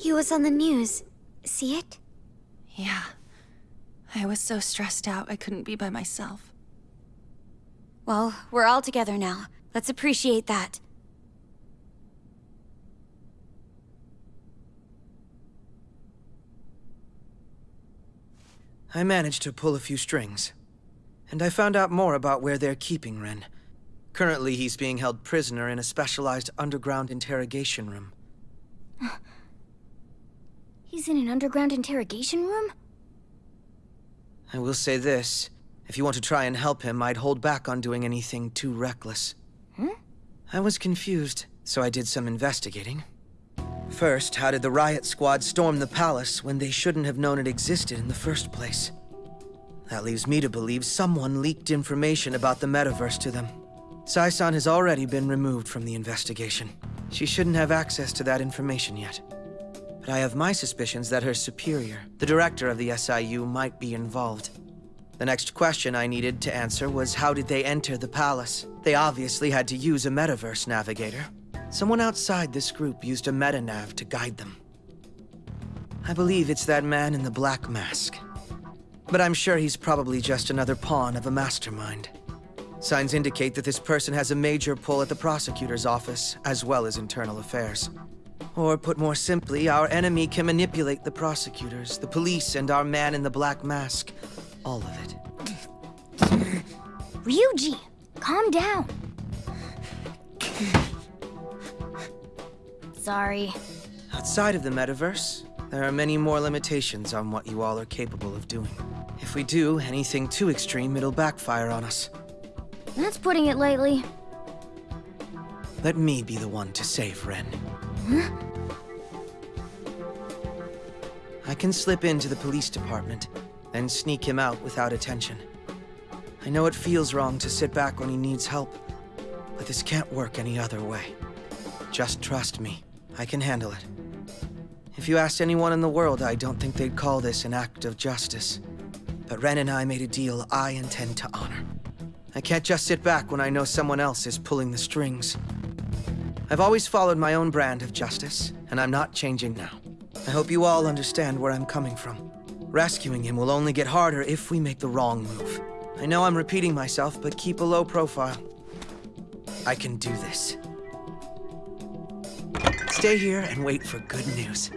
He was on the news. See it? Yeah. I was so stressed out I couldn't be by myself. Well, we're all together now. Let's appreciate that. I managed to pull a few strings. And I found out more about where they're keeping Ren. Currently, he's being held prisoner in a specialized underground interrogation room. He's in an underground interrogation room? I will say this. If you want to try and help him, I'd hold back on doing anything too reckless. Hmm? I was confused, so I did some investigating. First, how did the riot squad storm the palace when they shouldn't have known it existed in the first place? That leaves me to believe someone leaked information about the metaverse to them. Sae-san has already been removed from the investigation. She shouldn't have access to that information yet. But I have my suspicions that her superior, the director of the SIU, might be involved. The next question I needed to answer was how did they enter the palace? They obviously had to use a metaverse navigator. Someone outside this group used a metanav to guide them. I believe it's that man in the black mask. But I'm sure he's probably just another pawn of a mastermind. Signs indicate that this person has a major pull at the prosecutor's office, as well as internal affairs. Or put more simply, our enemy can manipulate the prosecutors, the police, and our man in the black mask. All of it. Ryuji, calm down. Sorry. Outside of the metaverse, there are many more limitations on what you all are capable of doing. If we do anything too extreme, it'll backfire on us. That's putting it lightly. Let me be the one to save Ren. I can slip into the police department, and sneak him out without attention. I know it feels wrong to sit back when he needs help, but this can't work any other way. Just trust me. I can handle it. If you asked anyone in the world, I don't think they'd call this an act of justice. But Ren and I made a deal I intend to honor. I can't just sit back when I know someone else is pulling the strings. I've always followed my own brand of justice, and I'm not changing now. I hope you all understand where I'm coming from. Rescuing him will only get harder if we make the wrong move. I know I'm repeating myself, but keep a low profile. I can do this. Stay here and wait for good news.